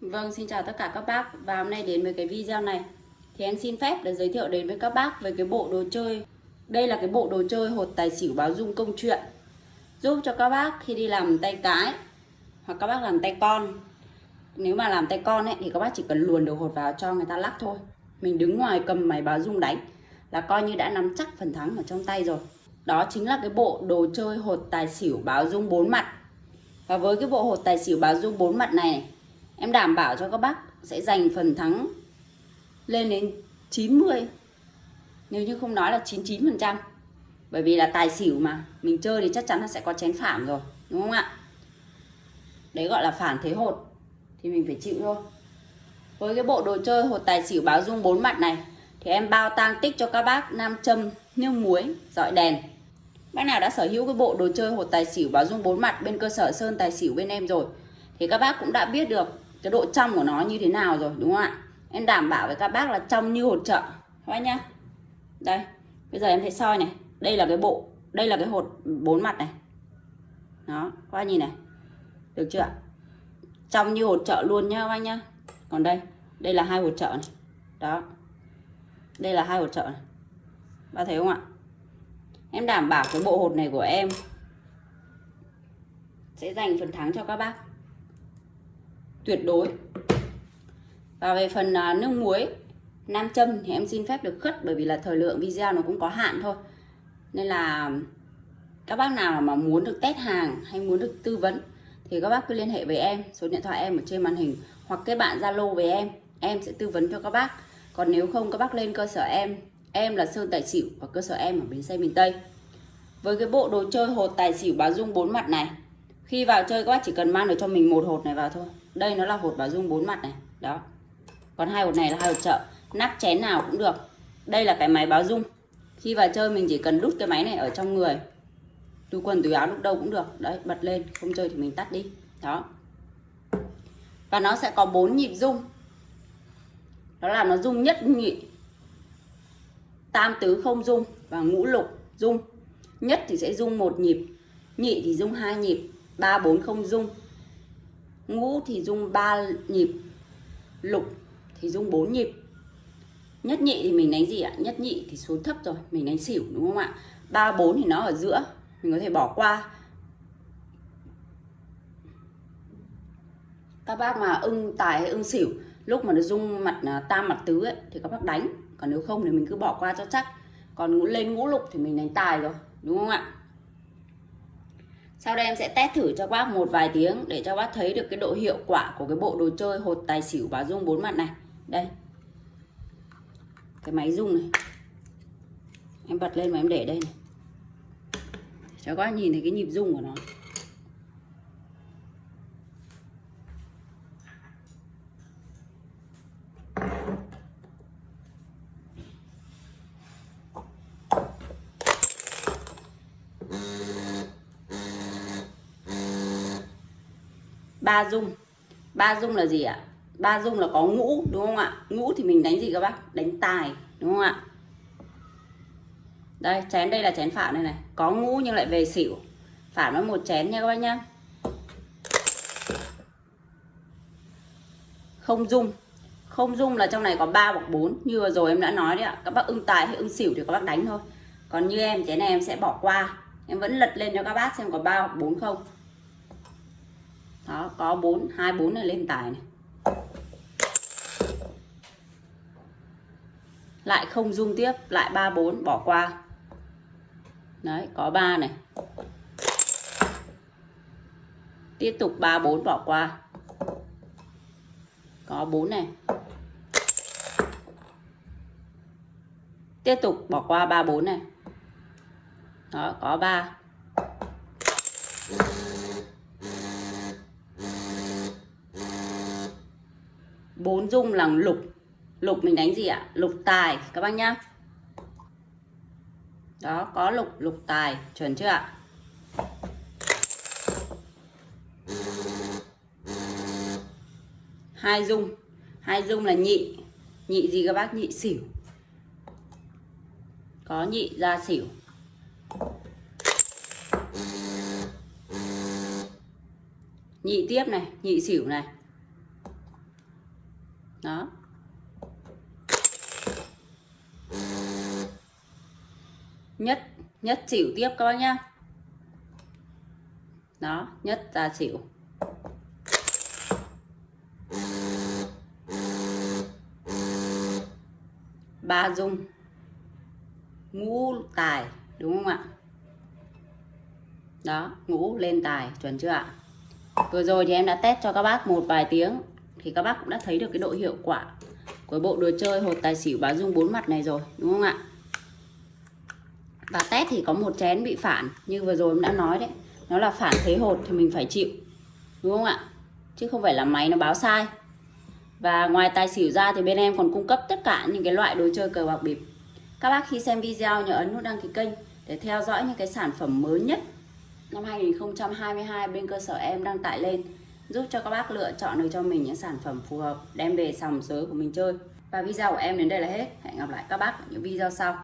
Vâng, xin chào tất cả các bác. Và hôm nay đến với cái video này. Thì em xin phép để giới thiệu đến với các bác về cái bộ đồ chơi. Đây là cái bộ đồ chơi hột tài xỉu báo dung công chuyện. Giúp cho các bác khi đi làm tay cái Hoặc các bác làm tay con. Nếu mà làm tay con ấy thì các bác chỉ cần luồn đồ hột vào cho người ta lắc thôi. Mình đứng ngoài cầm máy báo dung đánh Là coi như đã nắm chắc phần thắng ở trong tay rồi. Đó chính là cái bộ đồ chơi hột tài xỉu báo dung bốn mặt. Và với cái bộ hột tài xỉu báo dung bốn mặt này, này Em đảm bảo cho các bác sẽ giành phần thắng lên đến 90 Nếu như không nói là 99% Bởi vì là tài xỉu mà Mình chơi thì chắc chắn là sẽ có chén phản rồi Đúng không ạ? Đấy gọi là phản thế hột Thì mình phải chịu thôi. Với cái bộ đồ chơi hột tài xỉu báo dung bốn mặt này Thì em bao tang tích cho các bác Nam châm, nước muối, dọi đèn. Bác nào đã sở hữu cái bộ đồ chơi hột tài xỉu báo dung bốn mặt Bên cơ sở Sơn Tài Xỉu bên em rồi Thì các bác cũng đã biết được cái độ trong của nó như thế nào rồi, đúng không ạ? Em đảm bảo với các bác là trong như hột chợ các bác nhá. Đây, bây giờ em thấy soi này. Đây là cái bộ, đây là cái hột bốn mặt này. Đó, các bác nhìn này. Được chưa trong như hột chợ luôn nhá, các bác nhá. Còn đây đây là hai hột chợ này. Đó, đây là hai hột chợ này. Bác thấy không ạ? Em đảm bảo cái bộ hột này của em sẽ dành phần thắng cho các bác tuyệt đối. Và về phần à, nước muối, nam châm thì em xin phép được khất bởi vì là thời lượng video nó cũng có hạn thôi. Nên là các bác nào mà muốn được test hàng hay muốn được tư vấn thì các bác cứ liên hệ với em, số điện thoại em ở trên màn hình hoặc kết bạn zalo với em em sẽ tư vấn cho các bác. Còn nếu không, các bác lên cơ sở em. Em là sơn tài xỉu và cơ sở em ở bến xe miền tây. Với cái bộ đồ chơi hột tài xỉu báo dung bốn mặt này, khi vào chơi các bác chỉ cần mang được cho mình một hột này vào thôi đây nó là hột bảo dung bốn mặt này, đó. Còn hai hột này là hai hột chợ, nắp chén nào cũng được. Đây là cái máy báo dung. Khi vào chơi mình chỉ cần đút cái máy này ở trong người. Túi quần túi áo lúc đâu cũng được. Đấy, bật lên, không chơi thì mình tắt đi. Đó. Và nó sẽ có bốn nhịp dung. Đó là nó dung nhất nhị. Tam tứ không dung và ngũ lục dung. Nhất thì sẽ dung một nhịp, nhị thì dung hai nhịp, ba bốn không dung ngũ thì dung 3 nhịp lục thì dung 4 nhịp. Nhất nhị thì mình đánh gì ạ? Nhất nhị thì số thấp rồi mình đánh xỉu đúng không ạ? Ba bốn thì nó ở giữa mình có thể bỏ qua. Các bác mà ưng tài hay ưng xỉu lúc mà nó dung mặt à, tam mặt tứ ấy, thì các bác đánh. Còn nếu không thì mình cứ bỏ qua cho chắc. Còn ngũ lên ngũ lục thì mình đánh tài rồi đúng không ạ? Sau đây em sẽ test thử cho bác một vài tiếng để cho bác thấy được cái độ hiệu quả của cái bộ đồ chơi hột tài xỉu báo dung bốn mặt này. Đây. Cái máy dung này. Em bật lên mà em để đây này. Cho các bác nhìn thấy cái nhịp dung của nó. Ba dung. Ba dung là gì ạ? Ba dung là có ngũ, đúng không ạ? Ngũ thì mình đánh gì các bác? Đánh tài, đúng không ạ? Đây, chén đây là chén phạm đây này. Có ngũ nhưng lại về xỉu. Phạm nó một chén nha các bác nhá. Không dung. Không dung là trong này có 3 hoặc 4 như vừa rồi em đã nói đấy ạ. Các bác ưng tài hay ưng xỉu thì các bác đánh thôi. Còn như em, chén này em sẽ bỏ qua. Em vẫn lật lên cho các bác xem có 3 hoặc 4 không đó, có bốn, hai, bốn này lên tài này. Lại không dung tiếp, lại ba, bốn, bỏ qua. Đấy, có ba này. Tiếp tục ba, bốn, bỏ qua. Có bốn này. Tiếp tục bỏ qua ba, bốn này. Đó, có ba. Dung là lục. Lục mình đánh gì ạ? Lục tài, các bác nhá. Đó, có lục lục tài. Chuẩn chưa ạ? Hai dung. Hai dung là nhị. Nhị gì các bác? Nhị xỉu. Có nhị ra xỉu. Nhị tiếp này, nhị xỉu này đó. Nhất nhất xỉu tiếp các bác nhá. Đó, nhất ra xỉu. Ba dung. Ngũ tài, đúng không ạ? Đó, ngũ lên tài, chuẩn chưa ạ? Vừa rồi thì em đã test cho các bác một vài tiếng thì các bác cũng đã thấy được cái độ hiệu quả của bộ đồ chơi hột tài xỉu báo dung bốn mặt này rồi, đúng không ạ? Và test thì có một chén bị phản, như vừa rồi em đã nói đấy. Nó là phản thế hột thì mình phải chịu, đúng không ạ? Chứ không phải là máy nó báo sai. Và ngoài tài xỉu ra thì bên em còn cung cấp tất cả những cái loại đồ chơi cờ bạc bịp. Các bác khi xem video nhớ ấn nút đăng ký kênh để theo dõi những cái sản phẩm mới nhất. Năm 2022 bên cơ sở em đăng tải lên giúp cho các bác lựa chọn được cho mình những sản phẩm phù hợp, đem về sòng sới của mình chơi. Và video của em đến đây là hết. Hẹn gặp lại các bác ở những video sau.